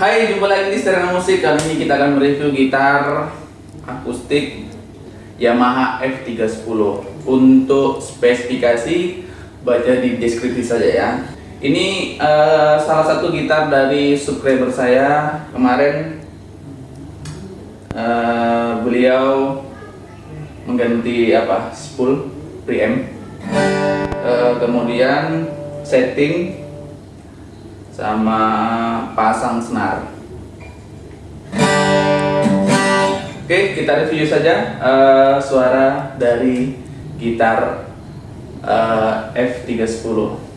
Hai, jumpa lagi di Stereo Musik. Kali ini kita akan mereview gitar akustik Yamaha F310. Untuk spesifikasi baca di deskripsi saja ya. Ini uh, salah satu gitar dari subscriber saya kemarin. Uh, beliau mengganti apa spool preamp, uh, kemudian setting sama pasang senar. Oke, kita review saja uh, suara dari gitar uh, F310.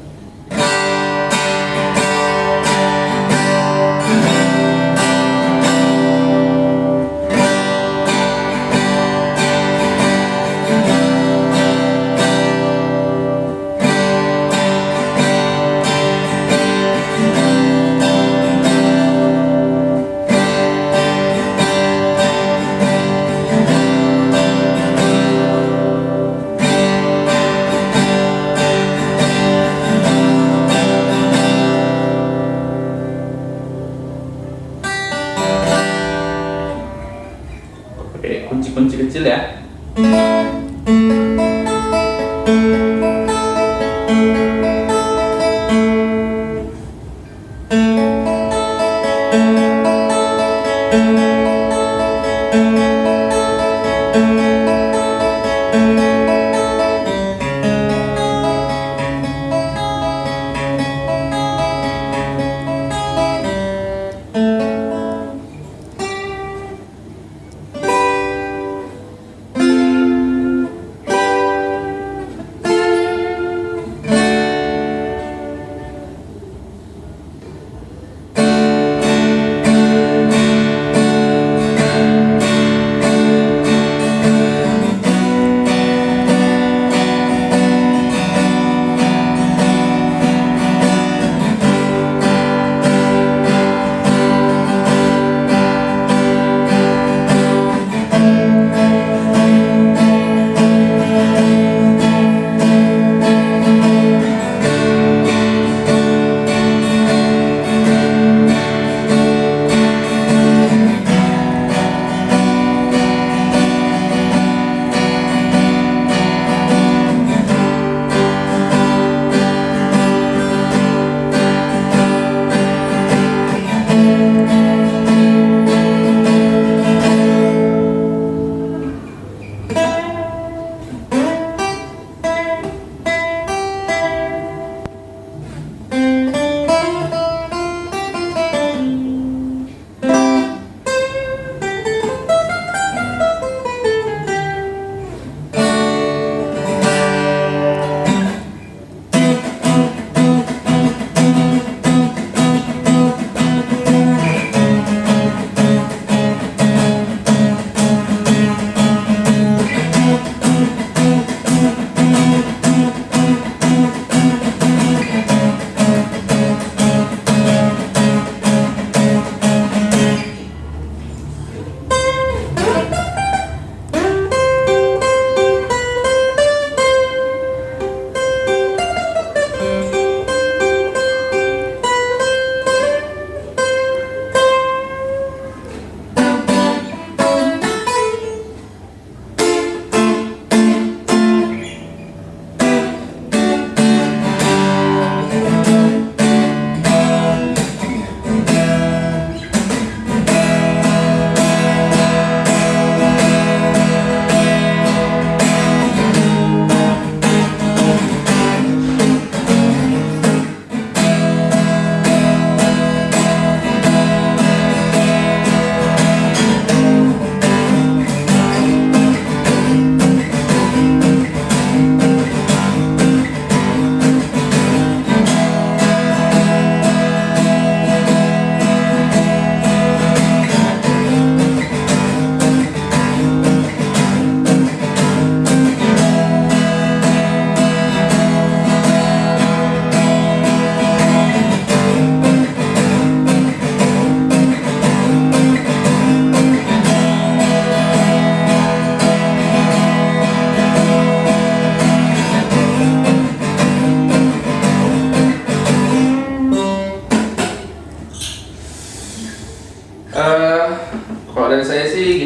kunci-kunci kecil ya.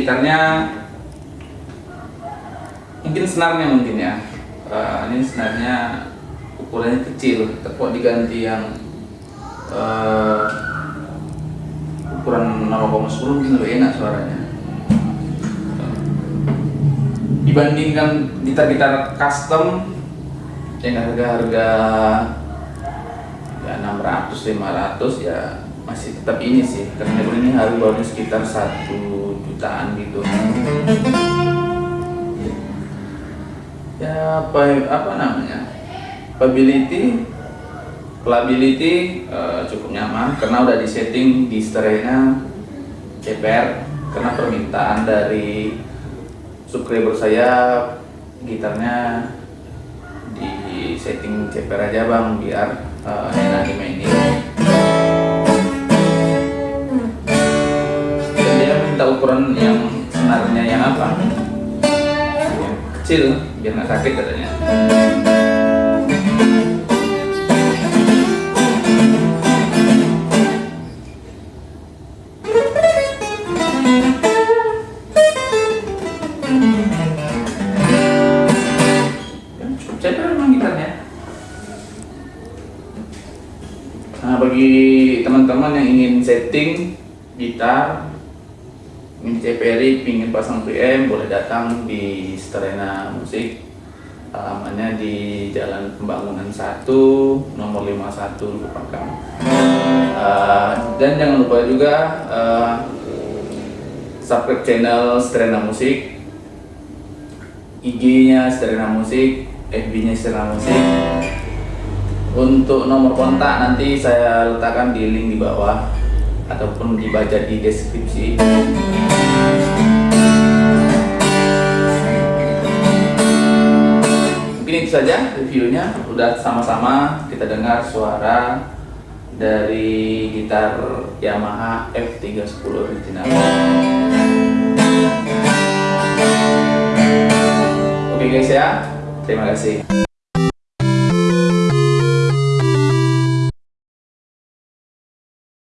Gitarnya mungkin senarnya mungkin ya. Uh, ini senarnya ukurannya kecil tapi diganti yang uh, ukuran 0,10 mungkin lebih enak suaranya. Dibandingkan gitar-gitar custom yang harga-harga ya 600 500 ya masih tetap ini sih karena ini harga baru sekitar satu jutaan gitu. Ya apa apa namanya? Pability playability uh, cukup nyaman karena udah disetting di seterena CPR karena permintaan dari subscriber saya gitarnya di setting CPR aja bang biar uh, enak dimainin minta ukuran yang senarnya yang apa kecil biar nggak sakit katanya gitarnya? Nah, bagi teman-teman yang ingin setting gitar, ingin CPRI, ingin pasang PM, boleh datang di Strena Musik. Alamannya di Jalan Pembangunan 1, nomor 51 Lupakam. Uh, dan jangan lupa juga uh, subscribe channel Strena Musik, IG-nya Strena Musik, FB-nya Strena Musik. Untuk nomor kontak nanti saya letakkan di link di bawah ataupun dibaca di deskripsi. Mungkin itu saja reviewnya. Udah sama-sama kita dengar suara dari gitar Yamaha F310 original. Oke guys ya, terima kasih.